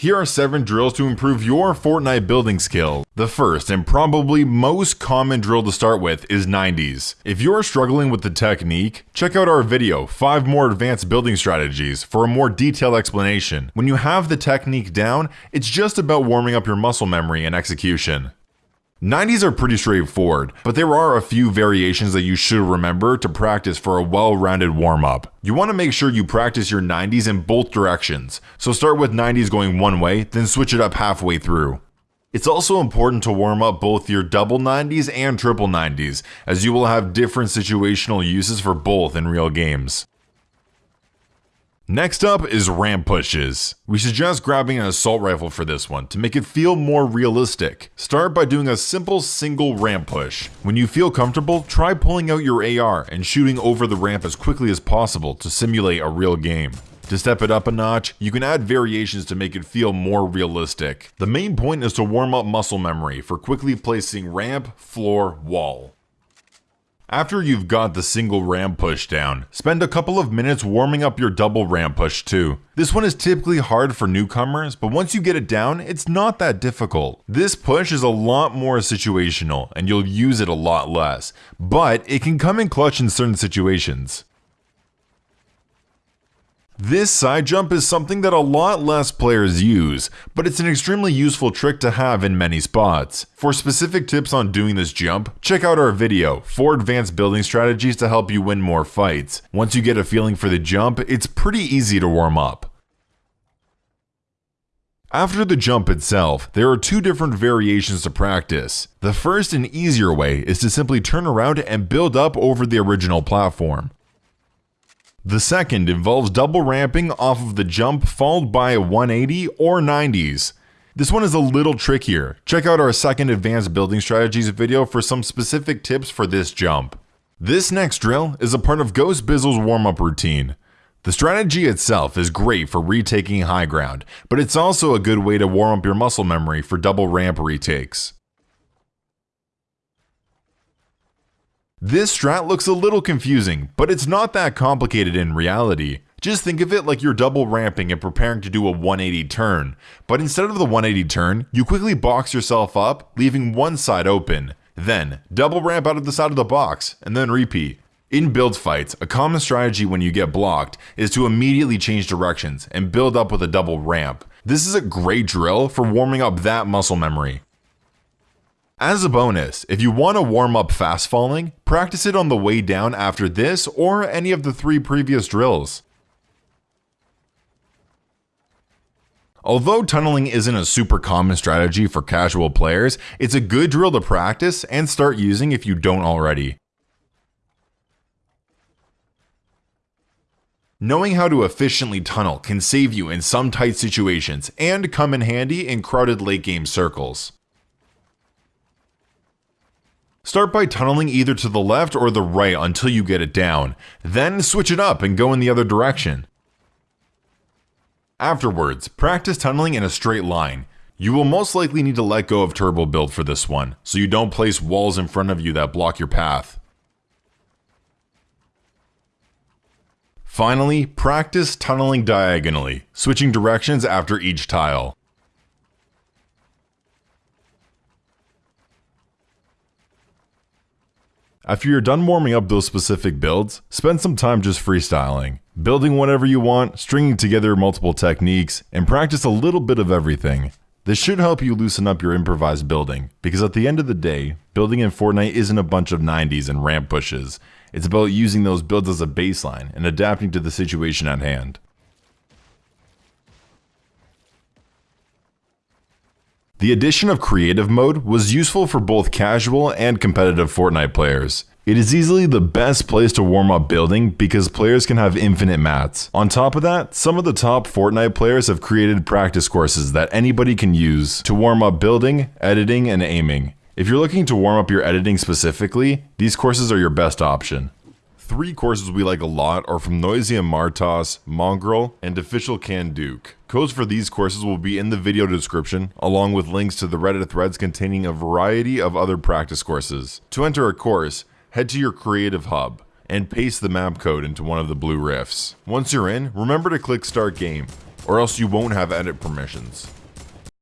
Here are 7 drills to improve your Fortnite building skill. The first and probably most common drill to start with is 90s. If you're struggling with the technique, check out our video, 5 more advanced building strategies, for a more detailed explanation. When you have the technique down, it's just about warming up your muscle memory and execution. 90s are pretty straightforward, but there are a few variations that you should remember to practice for a well-rounded warm-up. You want to make sure you practice your 90s in both directions, so start with 90s going one way, then switch it up halfway through. It's also important to warm up both your double 90s and triple 90s, as you will have different situational uses for both in real games. Next up is ramp pushes. We suggest grabbing an assault rifle for this one to make it feel more realistic. Start by doing a simple single ramp push. When you feel comfortable, try pulling out your AR and shooting over the ramp as quickly as possible to simulate a real game. To step it up a notch, you can add variations to make it feel more realistic. The main point is to warm up muscle memory for quickly placing ramp, floor, wall. After you've got the single ramp push down, spend a couple of minutes warming up your double ramp push too. This one is typically hard for newcomers, but once you get it down, it's not that difficult. This push is a lot more situational, and you'll use it a lot less, but it can come in clutch in certain situations. This side jump is something that a lot less players use, but it's an extremely useful trick to have in many spots. For specific tips on doing this jump, check out our video, 4 advanced building strategies to help you win more fights. Once you get a feeling for the jump, it's pretty easy to warm up. After the jump itself, there are two different variations to practice. The first and easier way is to simply turn around and build up over the original platform. The second involves double ramping off of the jump followed by a 180 or 90s. This one is a little trickier. Check out our second advanced building strategies video for some specific tips for this jump. This next drill is a part of Ghost Bizzle's warm-up routine. The strategy itself is great for retaking high ground, but it's also a good way to warm up your muscle memory for double ramp retakes. This strat looks a little confusing, but it's not that complicated in reality. Just think of it like you're double ramping and preparing to do a 180 turn, but instead of the 180 turn, you quickly box yourself up, leaving one side open. Then, double ramp out of the side of the box, and then repeat. In build fights, a common strategy when you get blocked is to immediately change directions and build up with a double ramp. This is a great drill for warming up that muscle memory. As a bonus, if you want to warm up fast falling, practice it on the way down after this or any of the three previous drills. Although tunneling isn't a super common strategy for casual players, it's a good drill to practice and start using if you don't already. Knowing how to efficiently tunnel can save you in some tight situations and come in handy in crowded late game circles. Start by tunneling either to the left or the right until you get it down, then switch it up and go in the other direction. Afterwards, practice tunneling in a straight line. You will most likely need to let go of turbo build for this one, so you don't place walls in front of you that block your path. Finally, practice tunneling diagonally, switching directions after each tile. After you're done warming up those specific builds, spend some time just freestyling, building whatever you want, stringing together multiple techniques, and practice a little bit of everything. This should help you loosen up your improvised building, because at the end of the day, building in Fortnite isn't a bunch of 90s and ramp pushes. It's about using those builds as a baseline and adapting to the situation at hand. The addition of creative mode was useful for both casual and competitive Fortnite players. It is easily the best place to warm up building because players can have infinite mats. On top of that, some of the top Fortnite players have created practice courses that anybody can use to warm up building, editing, and aiming. If you're looking to warm up your editing specifically, these courses are your best option. Three courses we like a lot are from Noisy and Martos, Mongraal, and Official Can Duke. Codes for these courses will be in the video description, along with links to the Reddit threads containing a variety of other practice courses. To enter a course, head to your Creative Hub and paste the map code into one of the blue rifts. Once you're in, remember to click Start Game. or else you won't have edit permissions.